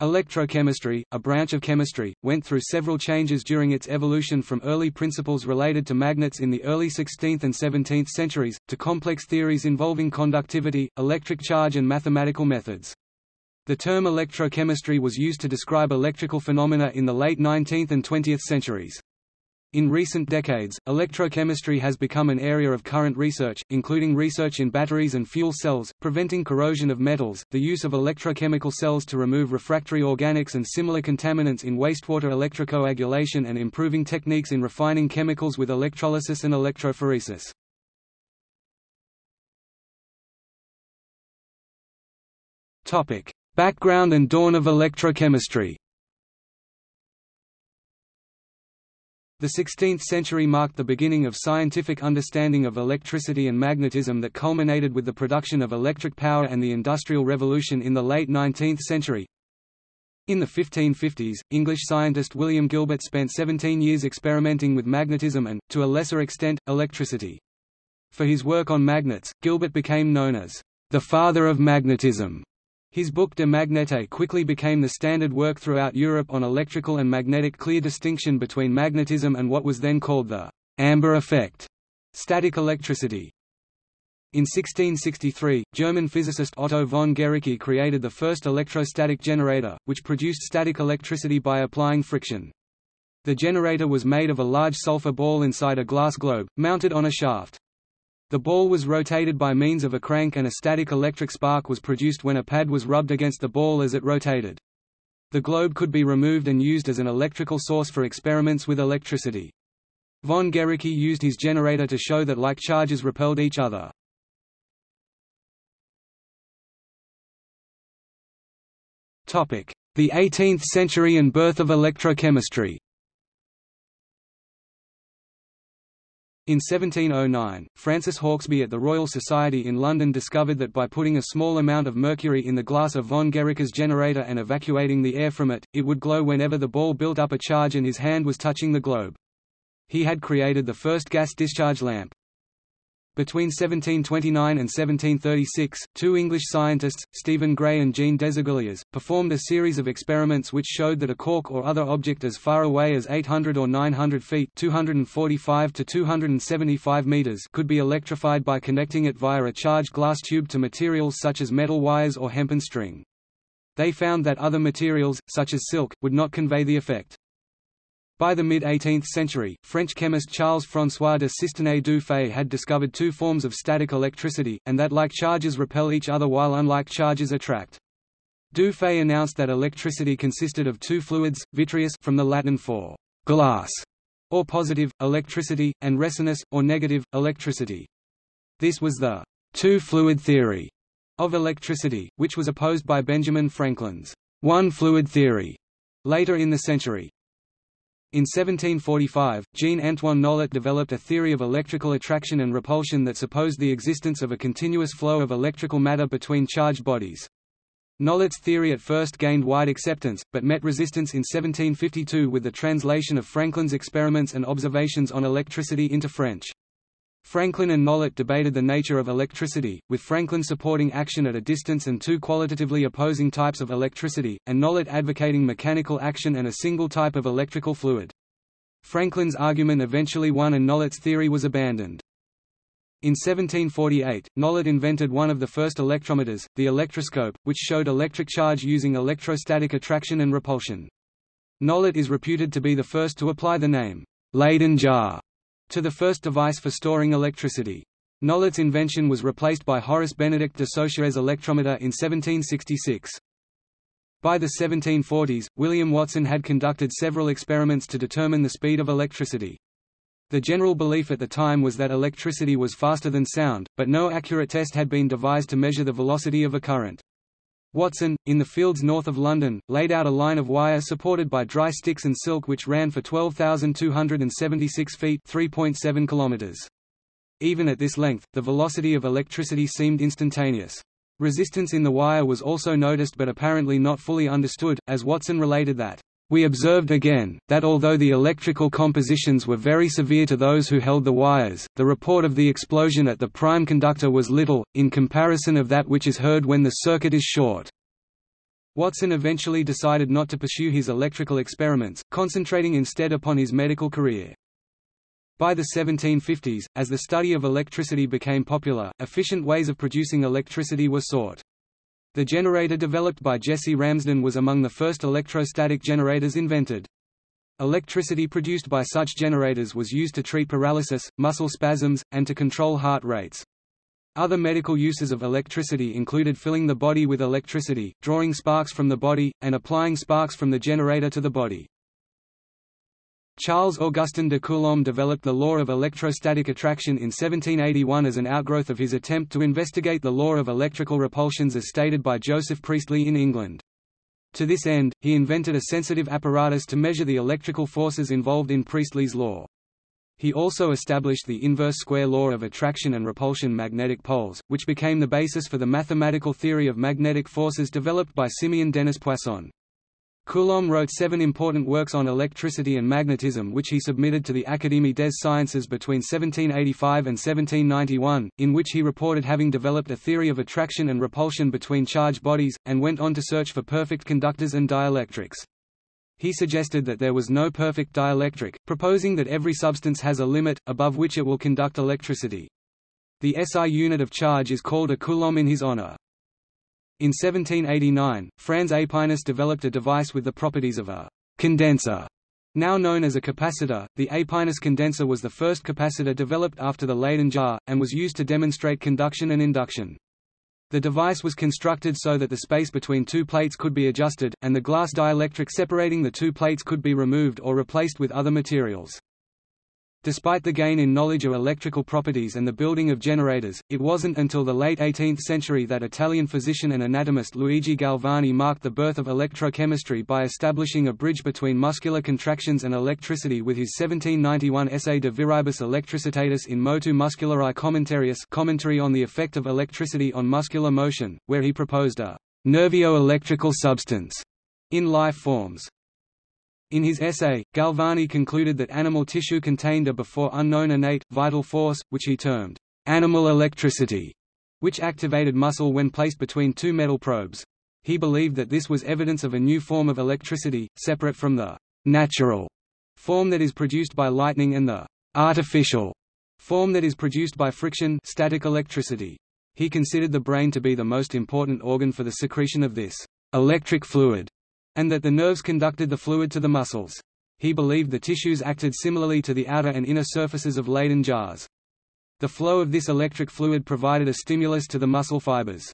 Electrochemistry, a branch of chemistry, went through several changes during its evolution from early principles related to magnets in the early 16th and 17th centuries, to complex theories involving conductivity, electric charge and mathematical methods. The term electrochemistry was used to describe electrical phenomena in the late 19th and 20th centuries. In recent decades, electrochemistry has become an area of current research, including research in batteries and fuel cells, preventing corrosion of metals, the use of electrochemical cells to remove refractory organics and similar contaminants in wastewater electrocoagulation and improving techniques in refining chemicals with electrolysis and electrophoresis. Background and dawn of electrochemistry The 16th century marked the beginning of scientific understanding of electricity and magnetism that culminated with the production of electric power and the Industrial Revolution in the late 19th century. In the 1550s, English scientist William Gilbert spent 17 years experimenting with magnetism and, to a lesser extent, electricity. For his work on magnets, Gilbert became known as the father of magnetism. His book De Magnete quickly became the standard work throughout Europe on electrical and magnetic clear distinction between magnetism and what was then called the amber effect, static electricity. In 1663, German physicist Otto von Guericke created the first electrostatic generator, which produced static electricity by applying friction. The generator was made of a large sulfur ball inside a glass globe, mounted on a shaft. The ball was rotated by means of a crank and a static electric spark was produced when a pad was rubbed against the ball as it rotated. The globe could be removed and used as an electrical source for experiments with electricity. Von Guericke used his generator to show that like charges repelled each other. The 18th century and birth of electrochemistry In 1709, Francis Hauksbee at the Royal Society in London discovered that by putting a small amount of mercury in the glass of von Guericke's generator and evacuating the air from it, it would glow whenever the ball built up a charge and his hand was touching the globe. He had created the first gas discharge lamp. Between 1729 and 1736, two English scientists, Stephen Gray and Jean Desaguliers, performed a series of experiments which showed that a cork or other object as far away as 800 or 900 feet 245 to 275 meters could be electrified by connecting it via a charged glass tube to materials such as metal wires or hempen string. They found that other materials, such as silk, would not convey the effect. By the mid-18th century, French chemist Charles-François de Cisternay du Fay had discovered two forms of static electricity, and that like charges repel each other while unlike charges attract. Du Fay announced that electricity consisted of two fluids, vitreous from the Latin for glass, or positive, electricity, and resinous, or negative, electricity. This was the two-fluid theory of electricity, which was opposed by Benjamin Franklin's one-fluid theory later in the century. In 1745, Jean-Antoine Nollet developed a theory of electrical attraction and repulsion that supposed the existence of a continuous flow of electrical matter between charged bodies. Nollet's theory at first gained wide acceptance, but met resistance in 1752 with the translation of Franklin's experiments and observations on electricity into French. Franklin and Nollet debated the nature of electricity, with Franklin supporting action at a distance and two qualitatively opposing types of electricity, and Nollet advocating mechanical action and a single type of electrical fluid. Franklin's argument eventually won and Nollet's theory was abandoned. In 1748, Nollet invented one of the first electrometers, the electroscope, which showed electric charge using electrostatic attraction and repulsion. Nollet is reputed to be the first to apply the name, Leyden jar, to the first device for storing electricity. Nollet's invention was replaced by Horace Benedict de Saussures' electrometer in 1766. By the 1740s, William Watson had conducted several experiments to determine the speed of electricity. The general belief at the time was that electricity was faster than sound, but no accurate test had been devised to measure the velocity of a current. Watson, in the fields north of London, laid out a line of wire supported by dry sticks and silk which ran for 12,276 feet 3.7 kilometers. Even at this length, the velocity of electricity seemed instantaneous. Resistance in the wire was also noticed but apparently not fully understood, as Watson related that we observed again, that although the electrical compositions were very severe to those who held the wires, the report of the explosion at the prime conductor was little, in comparison of that which is heard when the circuit is short. Watson eventually decided not to pursue his electrical experiments, concentrating instead upon his medical career. By the 1750s, as the study of electricity became popular, efficient ways of producing electricity were sought. The generator developed by Jesse Ramsden was among the first electrostatic generators invented. Electricity produced by such generators was used to treat paralysis, muscle spasms, and to control heart rates. Other medical uses of electricity included filling the body with electricity, drawing sparks from the body, and applying sparks from the generator to the body. Charles Augustin de Coulomb developed the law of electrostatic attraction in 1781 as an outgrowth of his attempt to investigate the law of electrical repulsions as stated by Joseph Priestley in England. To this end, he invented a sensitive apparatus to measure the electrical forces involved in Priestley's law. He also established the inverse square law of attraction and repulsion magnetic poles, which became the basis for the mathematical theory of magnetic forces developed by Simeon Denis Poisson. Coulomb wrote seven important works on electricity and magnetism which he submitted to the Académie des Sciences between 1785 and 1791, in which he reported having developed a theory of attraction and repulsion between charged bodies, and went on to search for perfect conductors and dielectrics. He suggested that there was no perfect dielectric, proposing that every substance has a limit, above which it will conduct electricity. The SI unit of charge is called a coulomb in his honor. In 1789, Franz Aepinus developed a device with the properties of a condenser, now known as a capacitor. The Aepinus condenser was the first capacitor developed after the Leyden jar, and was used to demonstrate conduction and induction. The device was constructed so that the space between two plates could be adjusted, and the glass dielectric separating the two plates could be removed or replaced with other materials. Despite the gain in knowledge of electrical properties and the building of generators, it wasn't until the late 18th century that Italian physician and anatomist Luigi Galvani marked the birth of electrochemistry by establishing a bridge between muscular contractions and electricity with his 1791 essay De Viribus Electricitatis in Motu Musculari Commentarius commentary on the effect of electricity on muscular motion, where he proposed a nervio-electrical substance in life forms. In his essay, Galvani concluded that animal tissue contained a before unknown innate, vital force, which he termed animal electricity, which activated muscle when placed between two metal probes. He believed that this was evidence of a new form of electricity, separate from the natural form that is produced by lightning and the artificial form that is produced by friction static electricity. He considered the brain to be the most important organ for the secretion of this electric fluid and that the nerves conducted the fluid to the muscles. He believed the tissues acted similarly to the outer and inner surfaces of Leyden jars. The flow of this electric fluid provided a stimulus to the muscle fibers.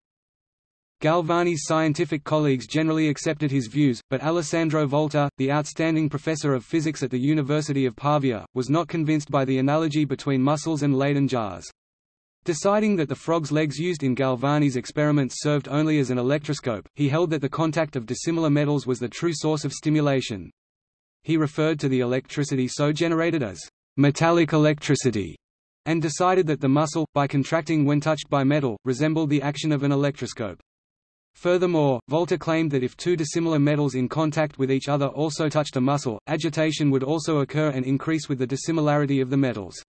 Galvani's scientific colleagues generally accepted his views, but Alessandro Volta, the outstanding professor of physics at the University of Pavia, was not convinced by the analogy between muscles and Leyden jars. Deciding that the frog's legs used in Galvani's experiments served only as an electroscope, he held that the contact of dissimilar metals was the true source of stimulation. He referred to the electricity so generated as metallic electricity, and decided that the muscle, by contracting when touched by metal, resembled the action of an electroscope. Furthermore, Volta claimed that if two dissimilar metals in contact with each other also touched a muscle, agitation would also occur and increase with the dissimilarity of the metals.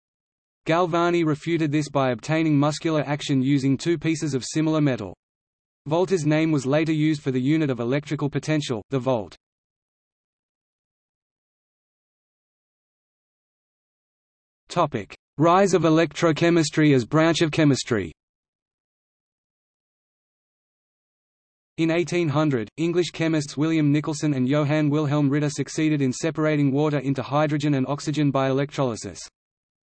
Galvani refuted this by obtaining muscular action using two pieces of similar metal. Volta's name was later used for the unit of electrical potential, the volt. Topic: Rise of electrochemistry as branch of chemistry In 1800, English chemists William Nicholson and Johann Wilhelm Ritter succeeded in separating water into hydrogen and oxygen by electrolysis.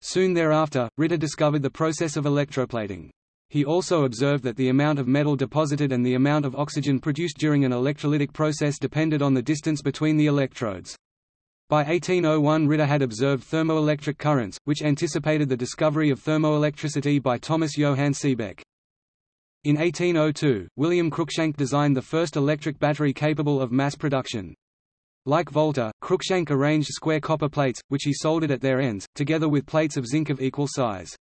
Soon thereafter, Ritter discovered the process of electroplating. He also observed that the amount of metal deposited and the amount of oxygen produced during an electrolytic process depended on the distance between the electrodes. By 1801 Ritter had observed thermoelectric currents, which anticipated the discovery of thermoelectricity by Thomas Johann Seebeck. In 1802, William Cruikshank designed the first electric battery capable of mass production. Like Volta, Cruikshank arranged square copper plates, which he soldered at their ends, together with plates of zinc of equal size.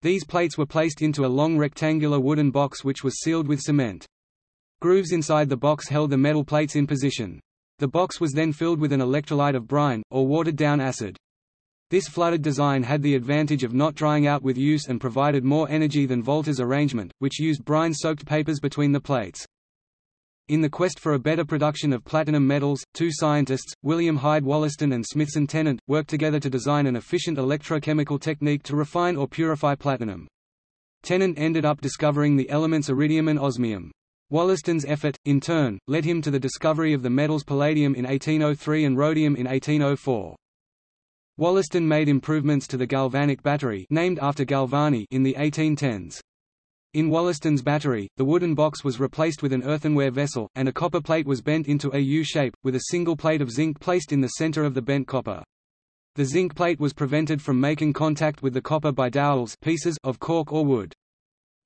These plates were placed into a long rectangular wooden box which was sealed with cement. Grooves inside the box held the metal plates in position. The box was then filled with an electrolyte of brine, or watered-down acid. This flooded design had the advantage of not drying out with use and provided more energy than Volta's arrangement, which used brine-soaked papers between the plates. In the quest for a better production of platinum metals, two scientists, William Hyde Wollaston and Smithson Tennant, worked together to design an efficient electrochemical technique to refine or purify platinum. Tennant ended up discovering the elements iridium and osmium. Wollaston's effort, in turn, led him to the discovery of the metals palladium in 1803 and rhodium in 1804. Wollaston made improvements to the galvanic battery named after Galvani in the 1810s. In Wollaston's battery, the wooden box was replaced with an earthenware vessel, and a copper plate was bent into a U shape, with a single plate of zinc placed in the center of the bent copper. The zinc plate was prevented from making contact with the copper by dowels pieces of cork or wood.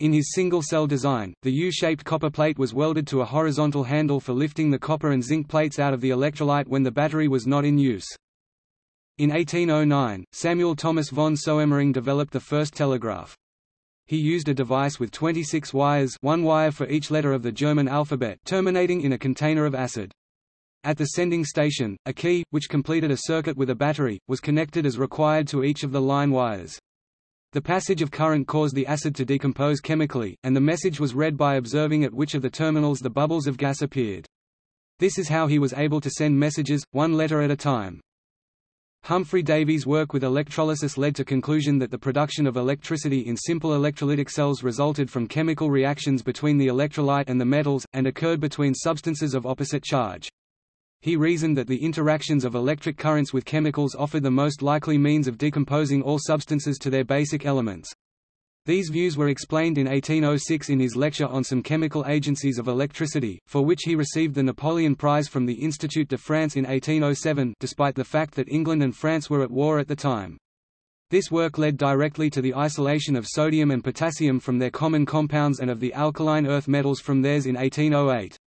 In his single-cell design, the U-shaped copper plate was welded to a horizontal handle for lifting the copper and zinc plates out of the electrolyte when the battery was not in use. In 1809, Samuel Thomas von Soemmering developed the first telegraph. He used a device with 26 wires one wire for each letter of the German alphabet terminating in a container of acid. At the sending station, a key, which completed a circuit with a battery, was connected as required to each of the line wires. The passage of current caused the acid to decompose chemically, and the message was read by observing at which of the terminals the bubbles of gas appeared. This is how he was able to send messages, one letter at a time. Humphry Davy's work with electrolysis led to conclusion that the production of electricity in simple electrolytic cells resulted from chemical reactions between the electrolyte and the metals, and occurred between substances of opposite charge. He reasoned that the interactions of electric currents with chemicals offered the most likely means of decomposing all substances to their basic elements. These views were explained in 1806 in his lecture on some chemical agencies of electricity, for which he received the Napoleon Prize from the Institut de France in 1807 despite the fact that England and France were at war at the time. This work led directly to the isolation of sodium and potassium from their common compounds and of the alkaline earth metals from theirs in 1808.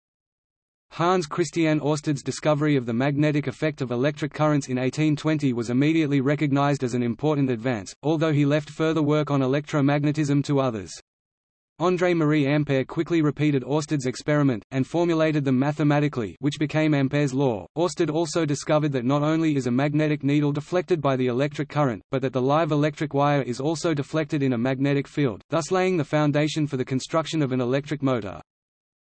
Hans Christian Ørsted's discovery of the magnetic effect of electric currents in 1820 was immediately recognized as an important advance, although he left further work on electromagnetism to others. André-Marie Ampère quickly repeated Ørsted's experiment, and formulated them mathematically which became Ampère's law. Ørsted also discovered that not only is a magnetic needle deflected by the electric current, but that the live electric wire is also deflected in a magnetic field, thus laying the foundation for the construction of an electric motor.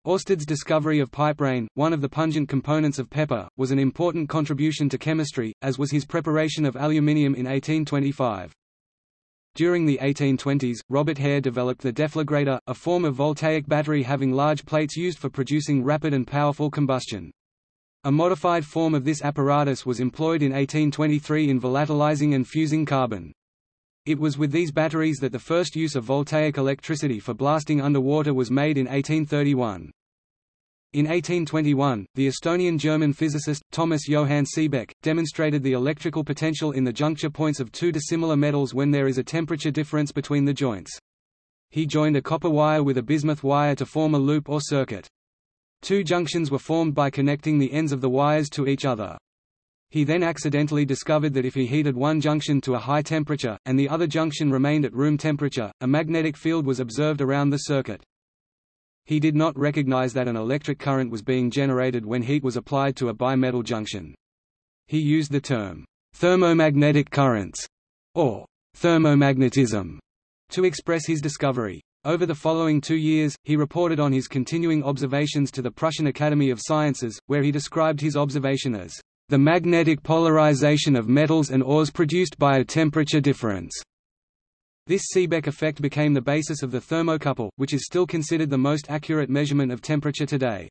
Ørsted's discovery of piperine, one of the pungent components of pepper, was an important contribution to chemistry, as was his preparation of aluminium in 1825. During the 1820s, Robert Hare developed the deflagrator, a form of voltaic battery having large plates used for producing rapid and powerful combustion. A modified form of this apparatus was employed in 1823 in volatilizing and fusing carbon. It was with these batteries that the first use of voltaic electricity for blasting underwater was made in 1831. In 1821, the Estonian-German physicist, Thomas Johann Seebeck, demonstrated the electrical potential in the juncture points of two dissimilar metals when there is a temperature difference between the joints. He joined a copper wire with a bismuth wire to form a loop or circuit. Two junctions were formed by connecting the ends of the wires to each other. He then accidentally discovered that if he heated one junction to a high temperature, and the other junction remained at room temperature, a magnetic field was observed around the circuit. He did not recognize that an electric current was being generated when heat was applied to a bimetal junction. He used the term, thermomagnetic currents, or thermomagnetism, to express his discovery. Over the following two years, he reported on his continuing observations to the Prussian Academy of Sciences, where he described his observation as the magnetic polarization of metals and ores produced by a temperature difference. This Seebeck effect became the basis of the thermocouple, which is still considered the most accurate measurement of temperature today.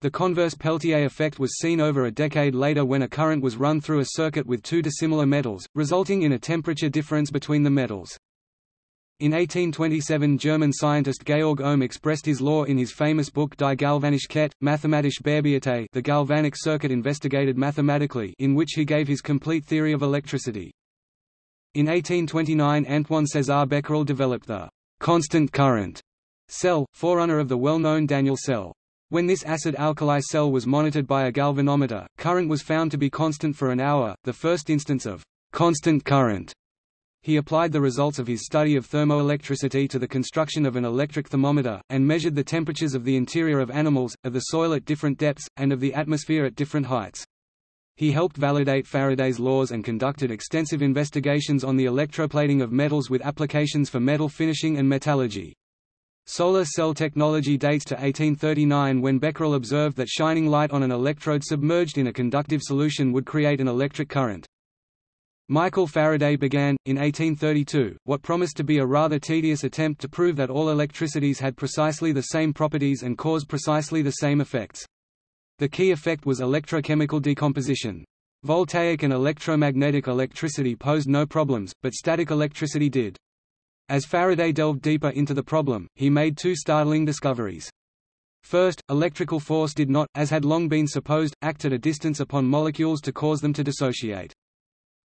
The converse Peltier effect was seen over a decade later when a current was run through a circuit with two dissimilar metals, resulting in a temperature difference between the metals. In 1827 German scientist Georg Ohm expressed his law in his famous book Die galvanische Kette, mathematische Bearbeitet the galvanic circuit investigated mathematically in which he gave his complete theory of electricity. In 1829 Antoine César Becquerel developed the constant current cell, forerunner of the well-known Daniell cell. When this acid-alkali cell was monitored by a galvanometer, current was found to be constant for an hour, the first instance of constant current he applied the results of his study of thermoelectricity to the construction of an electric thermometer, and measured the temperatures of the interior of animals, of the soil at different depths, and of the atmosphere at different heights. He helped validate Faraday's laws and conducted extensive investigations on the electroplating of metals with applications for metal finishing and metallurgy. Solar cell technology dates to 1839 when Becquerel observed that shining light on an electrode submerged in a conductive solution would create an electric current. Michael Faraday began, in 1832, what promised to be a rather tedious attempt to prove that all electricities had precisely the same properties and caused precisely the same effects. The key effect was electrochemical decomposition. Voltaic and electromagnetic electricity posed no problems, but static electricity did. As Faraday delved deeper into the problem, he made two startling discoveries. First, electrical force did not, as had long been supposed, act at a distance upon molecules to cause them to dissociate.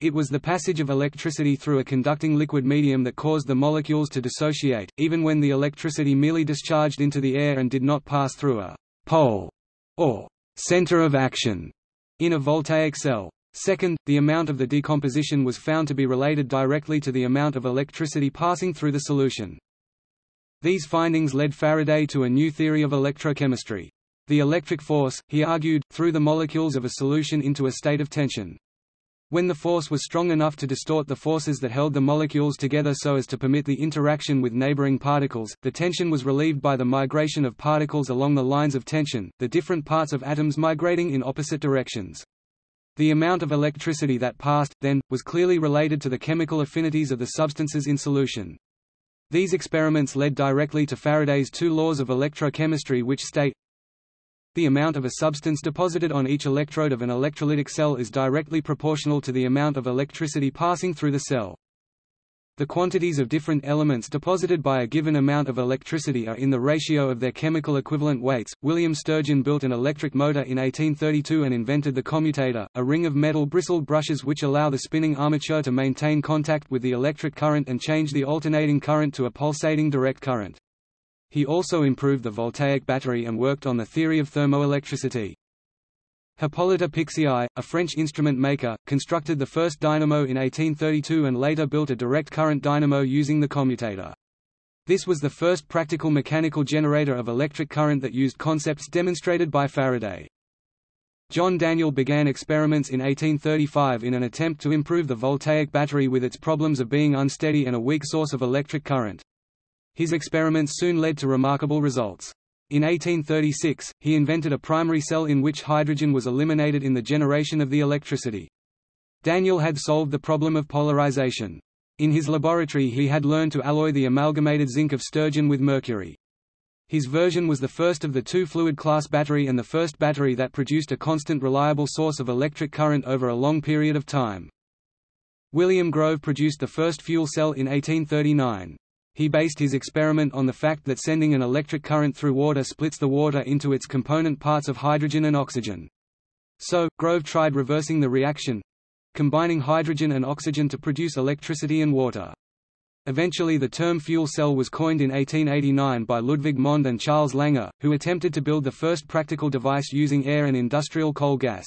It was the passage of electricity through a conducting liquid medium that caused the molecules to dissociate, even when the electricity merely discharged into the air and did not pass through a pole or center of action in a voltaic cell. Second, the amount of the decomposition was found to be related directly to the amount of electricity passing through the solution. These findings led Faraday to a new theory of electrochemistry. The electric force, he argued, threw the molecules of a solution into a state of tension. When the force was strong enough to distort the forces that held the molecules together so as to permit the interaction with neighboring particles, the tension was relieved by the migration of particles along the lines of tension, the different parts of atoms migrating in opposite directions. The amount of electricity that passed, then, was clearly related to the chemical affinities of the substances in solution. These experiments led directly to Faraday's two laws of electrochemistry which state the amount of a substance deposited on each electrode of an electrolytic cell is directly proportional to the amount of electricity passing through the cell. The quantities of different elements deposited by a given amount of electricity are in the ratio of their chemical equivalent weights. William Sturgeon built an electric motor in 1832 and invented the commutator, a ring of metal bristled brushes which allow the spinning armature to maintain contact with the electric current and change the alternating current to a pulsating direct current. He also improved the voltaic battery and worked on the theory of thermoelectricity. Hippolyte Pixii, a French instrument maker, constructed the first dynamo in 1832 and later built a direct current dynamo using the commutator. This was the first practical mechanical generator of electric current that used concepts demonstrated by Faraday. John Daniell began experiments in 1835 in an attempt to improve the voltaic battery with its problems of being unsteady and a weak source of electric current. His experiments soon led to remarkable results. In 1836, he invented a primary cell in which hydrogen was eliminated in the generation of the electricity. Daniell had solved the problem of polarization. In his laboratory he had learned to alloy the amalgamated zinc of Sturgeon with mercury. His version was the first of the two fluid-class battery and the first battery that produced a constant reliable source of electric current over a long period of time. William Grove produced the first fuel cell in 1839. He based his experiment on the fact that sending an electric current through water splits the water into its component parts of hydrogen and oxygen. So, Grove tried reversing the reaction—combining hydrogen and oxygen to produce electricity and water. Eventually the term fuel cell was coined in 1889 by Ludwig Mond and Charles Langer, who attempted to build the first practical device using air and industrial coal gas.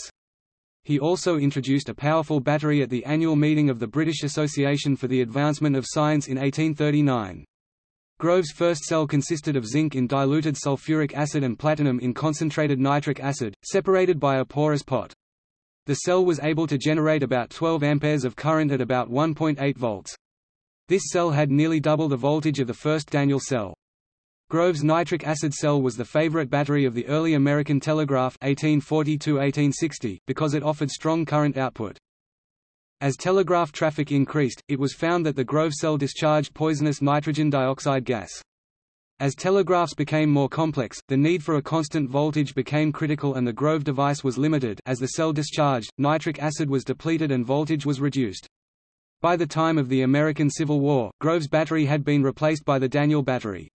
He also introduced a powerful battery at the annual meeting of the British Association for the Advancement of Science in 1839. Grove's first cell consisted of zinc in diluted sulfuric acid and platinum in concentrated nitric acid, separated by a porous pot. The cell was able to generate about 12 amperes of current at about 1.8 volts. This cell had nearly double the voltage of the first Daniell cell. Grove's nitric acid cell was the favorite battery of the early American telegraph 1840 because it offered strong current output. As telegraph traffic increased, it was found that the Grove cell discharged poisonous nitrogen dioxide gas. As telegraphs became more complex, the need for a constant voltage became critical and the Grove device was limited as the cell discharged, nitric acid was depleted and voltage was reduced. By the time of the American Civil War, Grove's battery had been replaced by the Daniell battery.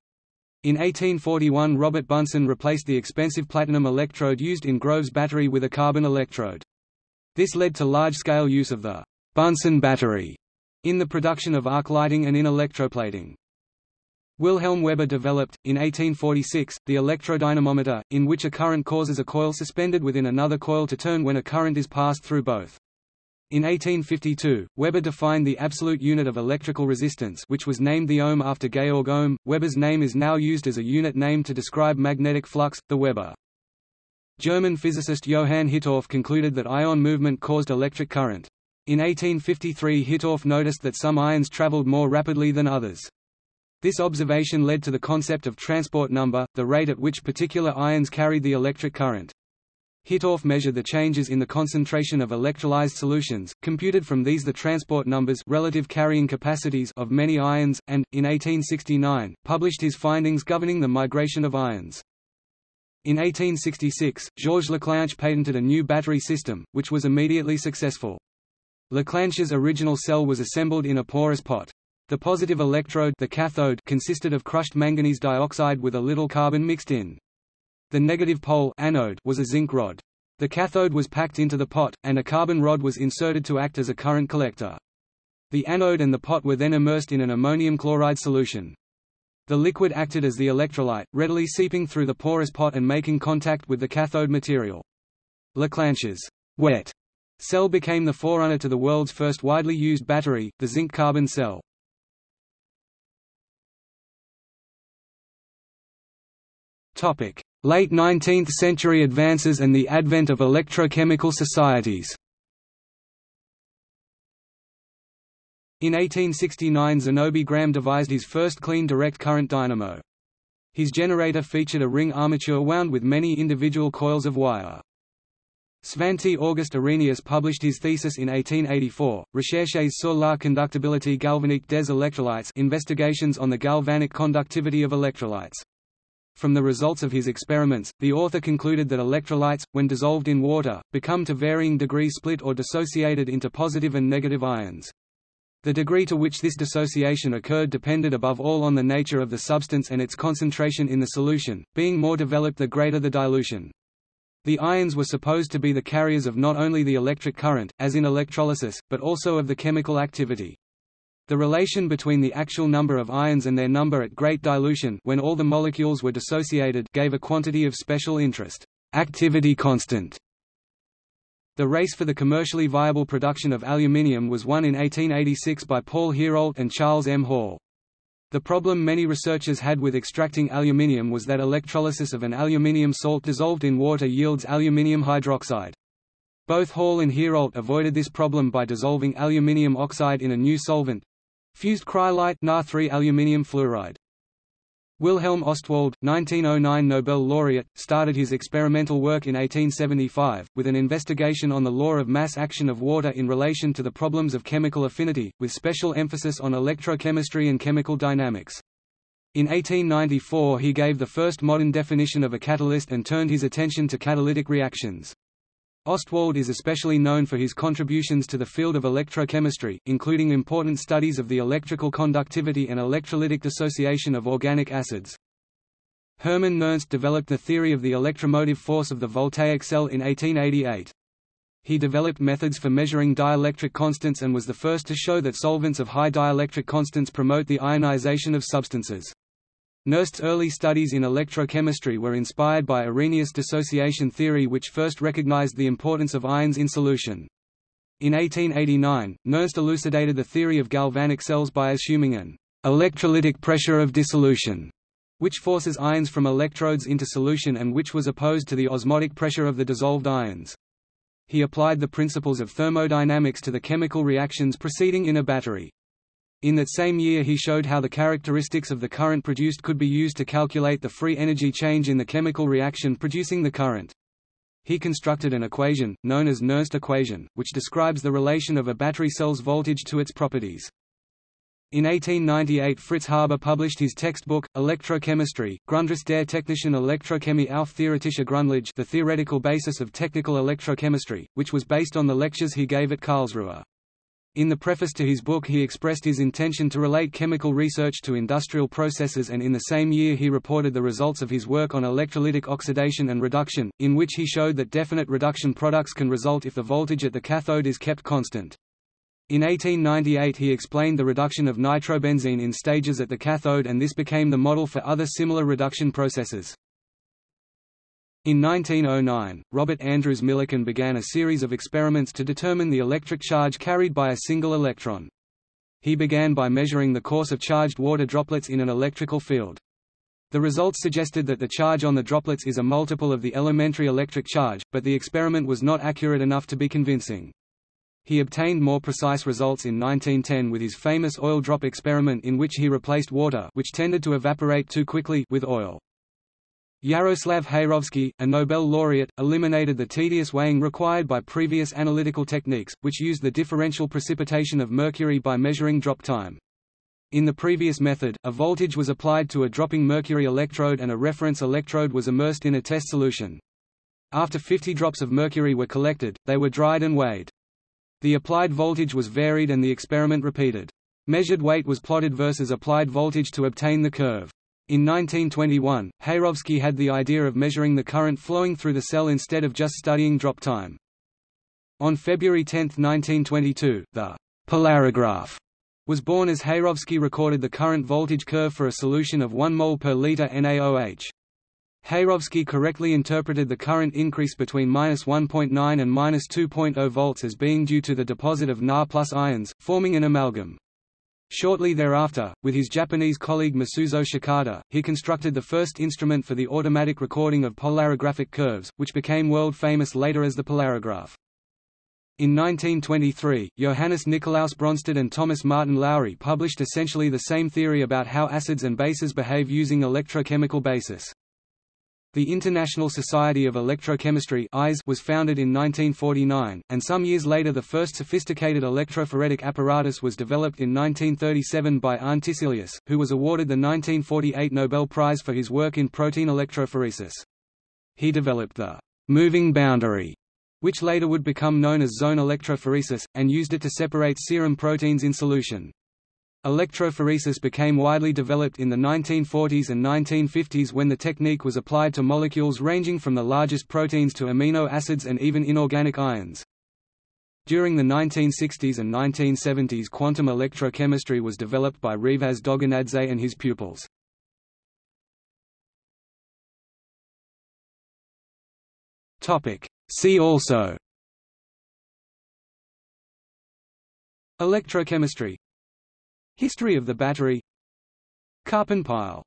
In 1841 Robert Bunsen replaced the expensive platinum electrode used in Grove's battery with a carbon electrode. This led to large-scale use of the Bunsen battery in the production of arc lighting and in electroplating. Wilhelm Weber developed, in 1846, the electrodynamometer, in which a current causes a coil suspended within another coil to turn when a current is passed through both. In 1852, Weber defined the absolute unit of electrical resistance which was named the ohm after Georg Ohm. Weber's name is now used as a unit name to describe magnetic flux, the Weber. German physicist Johann Hittorf concluded that ion movement caused electric current. In 1853 Hittorf noticed that some ions traveled more rapidly than others. This observation led to the concept of transport number, the rate at which particular ions carried the electric current. Hittorf measured the changes in the concentration of electrolyzed solutions, computed from these the transport numbers relative carrying capacities of many ions, and, in 1869, published his findings governing the migration of ions. In 1866, Georges Leclanche patented a new battery system, which was immediately successful. Leclanche's original cell was assembled in a porous pot. The positive electrode the cathode consisted of crushed manganese dioxide with a little carbon mixed in. The negative pole anode was a zinc rod. The cathode was packed into the pot, and a carbon rod was inserted to act as a current collector. The anode and the pot were then immersed in an ammonium chloride solution. The liquid acted as the electrolyte, readily seeping through the porous pot and making contact with the cathode material. Leclanche's wet cell became the forerunner to the world's first widely used battery, the zinc-carbon cell. Late 19th century advances and the advent of electrochemical societies In 1869 Zénobe Gramme devised his first clean direct current dynamo. His generator featured a ring armature wound with many individual coils of wire. Svante August Arrhenius published his thesis in 1884, Recherches sur la conductibilité galvanique des électrolytes Investigations on the galvanic conductivity of electrolytes. From the results of his experiments, the author concluded that electrolytes, when dissolved in water, become to varying degrees split or dissociated into positive and negative ions. The degree to which this dissociation occurred depended above all on the nature of the substance and its concentration in the solution, being more developed the greater the dilution. The ions were supposed to be the carriers of not only the electric current, as in electrolysis, but also of the chemical activity. The relation between the actual number of ions and their number at great dilution when all the molecules were dissociated gave a quantity of special interest, activity constant. The race for the commercially viable production of aluminium was won in 1886 by Paul Heroult and Charles M. Hall. The problem many researchers had with extracting aluminium was that electrolysis of an aluminium salt dissolved in water yields aluminium hydroxide. Both Hall and Heroult avoided this problem by dissolving aluminium oxide in a new solvent, Fused cryolite Na aluminium fluoride. Wilhelm Ostwald, 1909 Nobel laureate, started his experimental work in 1875, with an investigation on the law of mass action of water in relation to the problems of chemical affinity, with special emphasis on electrochemistry and chemical dynamics. In 1894 he gave the first modern definition of a catalyst and turned his attention to catalytic reactions. Ostwald is especially known for his contributions to the field of electrochemistry, including important studies of the electrical conductivity and electrolytic dissociation of organic acids. Hermann Nernst developed the theory of the electromotive force of the voltaic cell in 1888. He developed methods for measuring dielectric constants and was the first to show that solvents of high dielectric constants promote the ionization of substances. Nernst's early studies in electrochemistry were inspired by Arrhenius dissociation theory which first recognized the importance of ions in solution. In 1889, Nernst elucidated the theory of galvanic cells by assuming an electrolytic pressure of dissolution, which forces ions from electrodes into solution and which was opposed to the osmotic pressure of the dissolved ions. He applied the principles of thermodynamics to the chemical reactions proceeding in a battery. In that same year he showed how the characteristics of the current produced could be used to calculate the free energy change in the chemical reaction producing the current. He constructed an equation, known as Nernst equation, which describes the relation of a battery cell's voltage to its properties. In 1898 Fritz Haber published his textbook, Electrochemistry, Grundriss der technischen Elektrochemie auf theoretische Grundlage the theoretical basis of technical electrochemistry, which was based on the lectures he gave at Karlsruhe. In the preface to his book he expressed his intention to relate chemical research to industrial processes and in the same year he reported the results of his work on electrolytic oxidation and reduction, in which he showed that definite reduction products can result if the voltage at the cathode is kept constant. In 1898 he explained the reduction of nitrobenzene in stages at the cathode and this became the model for other similar reduction processes. In 1909, Robert Andrews Millikan began a series of experiments to determine the electric charge carried by a single electron. He began by measuring the course of charged water droplets in an electrical field. The results suggested that the charge on the droplets is a multiple of the elementary electric charge, but the experiment was not accurate enough to be convincing. He obtained more precise results in 1910 with his famous oil drop experiment in which he replaced water which tended to evaporate too quickly with oil. Jaroslav Heyrovsky, a Nobel laureate, eliminated the tedious weighing required by previous analytical techniques, which used the differential precipitation of mercury by measuring drop time. In the previous method, a voltage was applied to a dropping mercury electrode and a reference electrode was immersed in a test solution. After 50 drops of mercury were collected, they were dried and weighed. The applied voltage was varied and the experiment repeated. Measured weight was plotted versus applied voltage to obtain the curve. In 1921, Heyrovsky had the idea of measuring the current flowing through the cell instead of just studying drop time. On February 10, 1922, the polarograph was born as Heyrovsky recorded the current voltage curve for a solution of 1 mol per liter NaOH. Heyrovsky correctly interpreted the current increase between -1.9 and -2.0 volts as being due to the deposit of Na plus ions, forming an amalgam. Shortly thereafter, with his Japanese colleague Masuzo Shikada, he constructed the first instrument for the automatic recording of polarographic curves, which became world famous later as the polarograph. In 1923, Johannes Nikolaus Bronsted and Thomas Martin Lowry published essentially the same theory about how acids and bases behave using electrochemical basis. The International Society of Electrochemistry was founded in 1949, and some years later the first sophisticated electrophoretic apparatus was developed in 1937 by Arne who was awarded the 1948 Nobel Prize for his work in protein electrophoresis. He developed the moving boundary, which later would become known as zone electrophoresis, and used it to separate serum proteins in solution. Electrophoresis became widely developed in the 1940s and 1950s when the technique was applied to molecules ranging from the largest proteins to amino acids and even inorganic ions. During the 1960s and 1970s quantum electrochemistry was developed by Revaz Dogonadze and his pupils. See also Electrochemistry History of the battery. Karpen pile